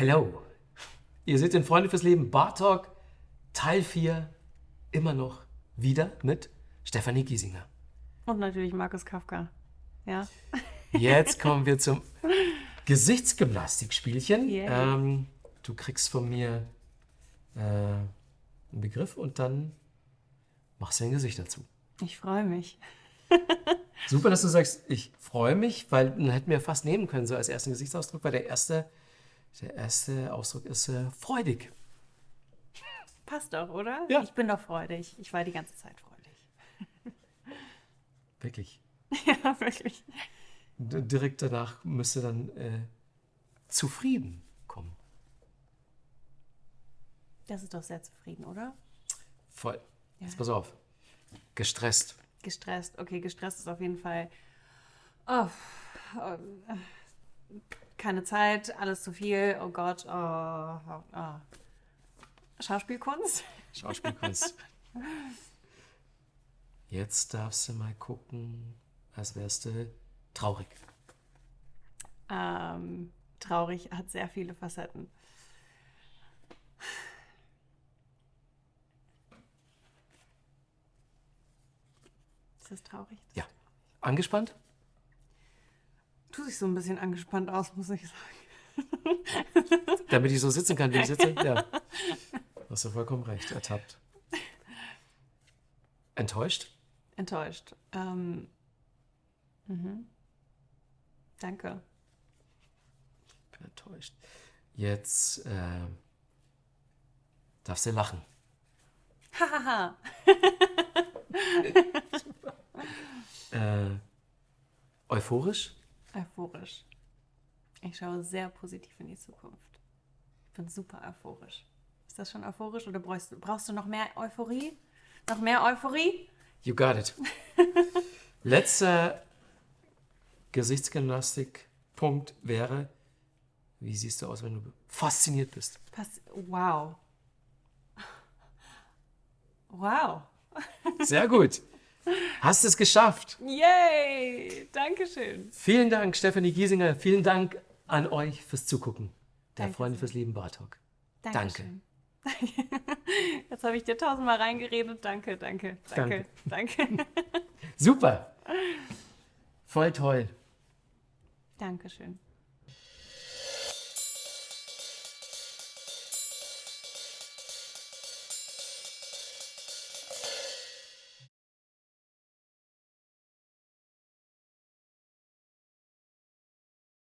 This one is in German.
Hello. Ihr seht den Freunde fürs Leben Bar Talk Teil 4 immer noch wieder mit Stefanie Giesinger. Und natürlich Markus Kafka. Ja. Jetzt kommen wir zum Gesichtsgymnastikspielchen. Yeah. Ähm, du kriegst von mir äh, einen Begriff und dann machst du ein Gesicht dazu. Ich freue mich. Super, dass du sagst, ich freue mich, weil dann hätten wir fast nehmen können, so als ersten Gesichtsausdruck, weil der erste, der erste Ausdruck ist äh, freudig. Passt doch, oder? Ja. Ich bin doch freudig. Ich war die ganze Zeit freudig. Wirklich. ja, wirklich. D direkt danach müsste dann äh, zufrieden kommen. Das ist doch sehr zufrieden, oder? Voll. Jetzt pass auf. Gestresst. Gestresst. Okay, gestresst ist auf jeden Fall. Oh, oh, äh, keine Zeit, alles zu viel. Oh Gott. Oh, oh, oh. Schauspielkunst? Schauspielkunst. Jetzt darfst du mal gucken, als wärst du traurig. Ähm, traurig hat sehr viele Facetten. Ist das traurig? Ja. Angespannt? Sich so ein bisschen angespannt aus, muss ich sagen. Damit ich so sitzen kann, wie ich sitze? Ja. Hast du vollkommen recht. Ertappt. Enttäuscht? Enttäuscht. Ähm, mhm. Danke. bin enttäuscht. Jetzt äh, darfst du lachen. Hahaha. Äh, euphorisch? Euphorisch. Ich schaue sehr positiv in die Zukunft. Ich bin super euphorisch. Ist das schon euphorisch oder brauchst, du- brauchst du noch mehr Euphorie? Noch mehr Euphorie? You got it. Letzter Gesichtsgymnastik-Punkt wäre, wie siehst du aus, wenn du fasziniert bist? Pass wow. Wow. Sehr gut. Hast es geschafft. Yay! Dankeschön. Vielen Dank, Stefanie Giesinger. Vielen Dank an euch fürs Zugucken. Der Danke Freunde fürs Leben Bartok. Dankeschön. Jetzt habe ich dir tausendmal reingeredet. Danke, danke, danke, danke. Super. Voll toll. Dankeschön.